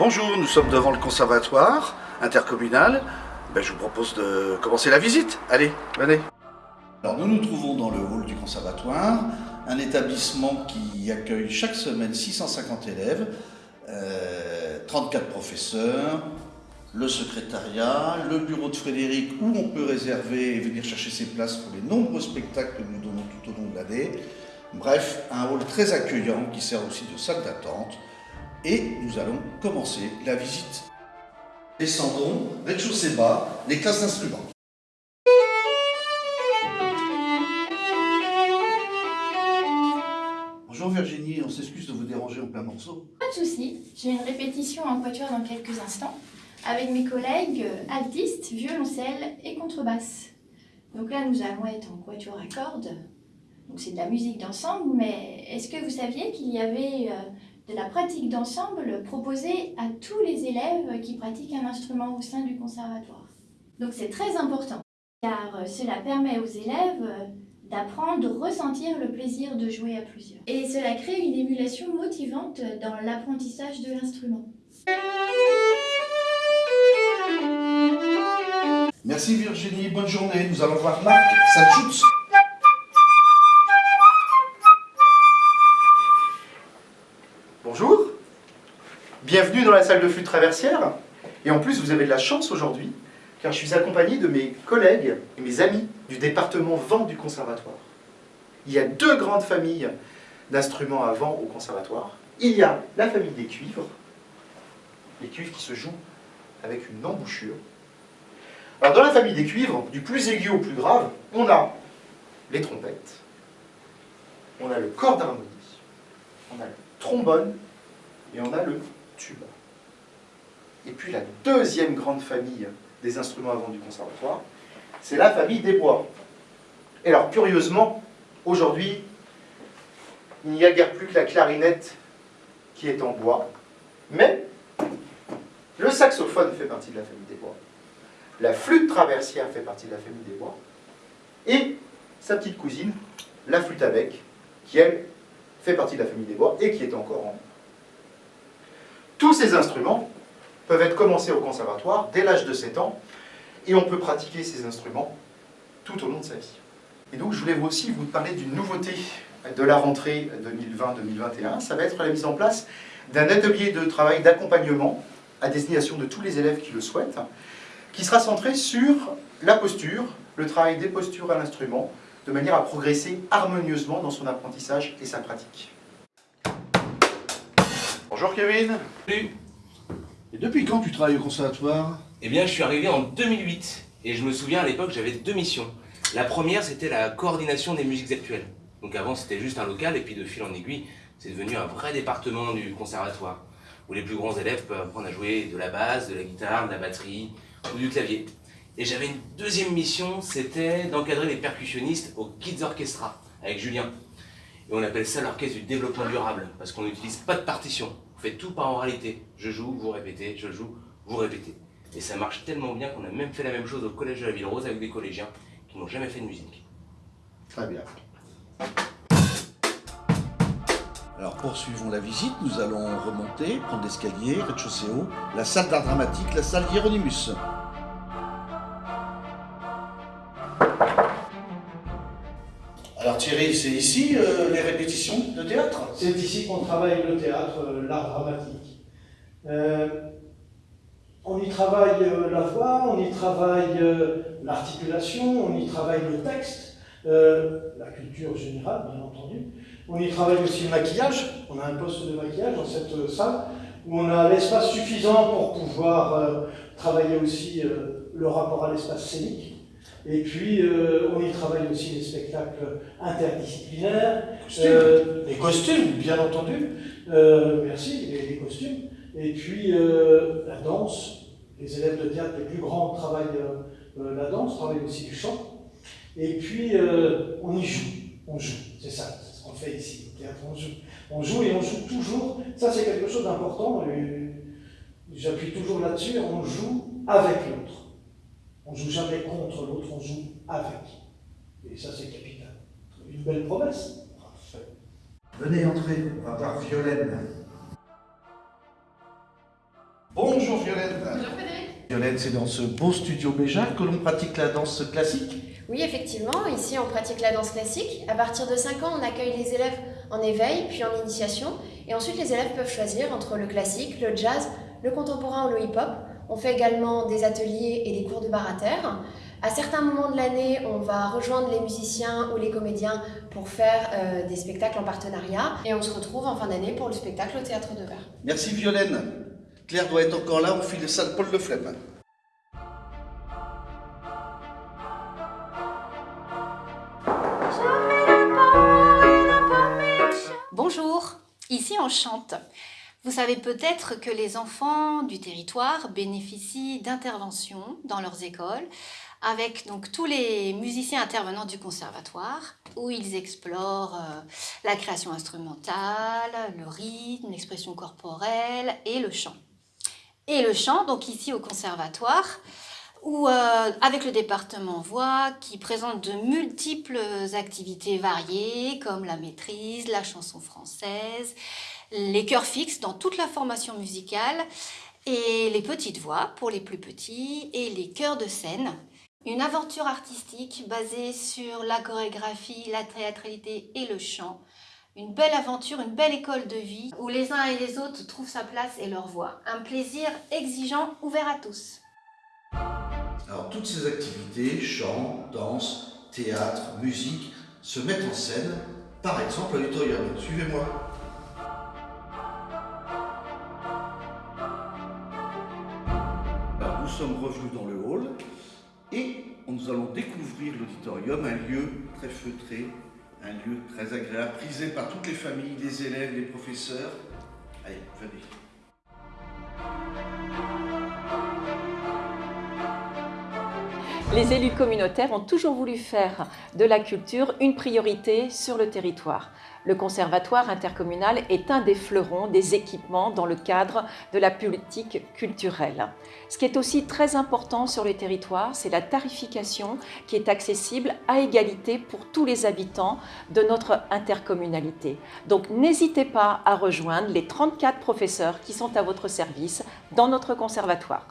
Bonjour, nous sommes devant le conservatoire intercommunal. Ben, je vous propose de commencer la visite. Allez, venez. Nous nous trouvons dans le hall du conservatoire, un établissement qui accueille chaque semaine 650 élèves, euh, 34 professeurs, le secrétariat, le bureau de Frédéric où on peut réserver et venir chercher ses places pour les nombreux spectacles que nous donnons tout au long de l'année. Bref, un hall très accueillant qui sert aussi de salle d'attente. Et nous allons commencer la visite. Descendons, rez-de-chaussée bas, les classes d'instruments. Bonjour Virginie, on s'excuse de vous déranger en plein morceau. Pas de souci, j'ai une répétition en quatuor dans quelques instants avec mes collègues altistes, violoncelle et contrebasse. Donc là, nous allons être en quatuor à cordes. Donc c'est de la musique d'ensemble, mais est-ce que vous saviez qu'il y avait euh, de la pratique d'ensemble proposée à tous les élèves qui pratiquent un instrument au sein du conservatoire Donc c'est très important, car euh, cela permet aux élèves d'apprendre, de ressentir le plaisir de jouer à plusieurs. Et cela crée une émulation motivante dans l'apprentissage de l'instrument. Merci Virginie, bonne journée. Nous allons voir Marc Salchutz. Bonjour, bienvenue dans la salle de flûte traversière. Et en plus, vous avez de la chance aujourd'hui, car je suis accompagné de mes collègues et mes amis du département vent du conservatoire. Il y a deux grandes familles d'instruments à vent au conservatoire. Il y a la famille des cuivres, les cuivres qui se jouent avec une embouchure. Alors dans la famille des cuivres, du plus aigu au plus grave, on a les trompettes, on a le corps d'harmonie, on a le trombone et on a le tuba. Et puis la deuxième grande famille des instruments à vent du conservatoire, c'est la famille des bois. Et alors curieusement, aujourd'hui, il n'y a guère plus que la clarinette qui est en bois, mais le saxophone fait partie de la famille des bois, la flûte traversière fait partie de la famille des bois, et sa petite cousine, la flûte à bec, qui elle fait partie de la famille des bois et qui est encore en Tous ces instruments peuvent être commencés au conservatoire dès l'âge de 7 ans, et on peut pratiquer ces instruments tout au long de sa vie. Et donc je voulais aussi vous parler d'une nouveauté de la rentrée 2020-2021, ça va être la mise en place d'un atelier de travail d'accompagnement à destination de tous les élèves qui le souhaitent, qui sera centré sur la posture, le travail des postures à l'instrument, de manière à progresser harmonieusement dans son apprentissage et sa pratique. Bonjour Kevin. Salut. Et depuis quand tu travailles au conservatoire? Eh bien, je suis arrivé en 2008 et je me souviens à l'époque, j'avais deux missions. La première, c'était la coordination des musiques actuelles. Donc avant, c'était juste un local et puis de fil en aiguille, c'est devenu un vrai département du conservatoire où les plus grands élèves peuvent apprendre à jouer de la basse, de la guitare, de la batterie ou du clavier. Et j'avais une deuxième mission, c'était d'encadrer les percussionnistes au Kids Orchestra avec Julien. Et on appelle ça l'orchestre du développement durable parce qu'on n'utilise pas de partition. On fait tout par oralité. Je joue, vous répétez, je joue, vous répétez. Et ça marche tellement bien qu'on a même fait la même chose au collège de la Ville Rose avec des collégiens qui n'ont jamais fait de musique. Très bien. Alors poursuivons la visite, nous allons remonter, prendre l'escalier, rez-de-chaussée haut, la salle d'art dramatique, la salle Hieronymus. Thierry, c'est ici euh, les répétitions de théâtre C'est ici qu'on travaille le théâtre, euh, l'art dramatique. Euh, on y travaille la voix, on y travaille l'articulation, on y travaille le texte, la culture générale, bien entendu. On y travaille aussi le maquillage. On a un poste de maquillage dans cette salle où on a l'espace suffisant pour pouvoir travailler aussi le rapport à l'espace scénique. Et puis, euh, on y travaille aussi les spectacles interdisciplinaires. Euh, les costumes, bien entendu. Euh, merci, les, les costumes. Et puis, la danse. Les élèves de théâtre les plus grands travaillent la danse, travaillent aussi du chant. Et puis, on y joue. On joue, c'est ça, c'est ce qu'on fait ici, au théâtre, on joue. On joue et on joue toujours. Ça, c'est quelque chose d'important. J'appuie toujours là-dessus. On joue avec l'autre. On joue jamais contre l'autre, on joue avec. Et ça, c'est capital. Une belle promesse. Venez entrer, on va voir Violaine. Bonjour Violaine. Bonjour Frédéric. Violaine, c'est dans ce beau studio Béjar que l'on pratique la danse classique Oui, effectivement, ici on pratique la danse classique. À partir de 5 ans, on accueille les élèves en éveil, puis en initiation. Et ensuite, les élèves peuvent choisir entre le classique, le jazz, le contemporain ou le hip-hop. On fait également des ateliers et des cours de bar à terre. À certains moments de l'année, on va rejoindre les musiciens ou les comédiens pour faire euh, des spectacles en partenariat. Et on se retrouve en fin d'année pour le spectacle au Théâtre de Verre. Merci Violaine. Claire doit être encore là, on file salle Paul Le Flemme. Bonjour, ici on chante. Vous savez peut-être que les enfants du territoire bénéficient d'interventions dans leurs écoles avec donc tous les musiciens intervenants du conservatoire où ils explorent euh, la création instrumentale, le rythme, l'expression corporelle et le chant. Et le chant, donc ici au conservatoire, ou euh, avec le département voix qui présente de multiples activités variées comme la maîtrise, la chanson française, les chœurs fixes dans toute la formation musicale et les petites voix pour les plus petits et les chœurs de scène. Une aventure artistique basée sur la chorégraphie, la théâtralité et le chant. Une belle aventure, une belle école de vie où les uns et les autres trouvent sa place et leur voix. Un plaisir exigeant ouvert à tous. Alors toutes ces activités, chant, danse, théâtre, musique, se mettent en scène, par exemple à l'auditorium. Suivez-moi. Nous sommes revenus dans le hall et nous allons découvrir l'auditorium, un lieu très feutré, un lieu très agréable, prisé par toutes les familles, les élèves, les professeurs. Allez, venez. Les élus communautaires ont toujours voulu faire de la culture une priorité sur le territoire. Le conservatoire intercommunal est un des fleurons des équipements dans le cadre de la politique culturelle. Ce qui est aussi très important sur les territoires, c'est la tarification qui est accessible à égalité pour tous les habitants de notre intercommunalité. Donc n'hésitez pas à rejoindre les 34 professeurs qui sont à votre service dans notre conservatoire.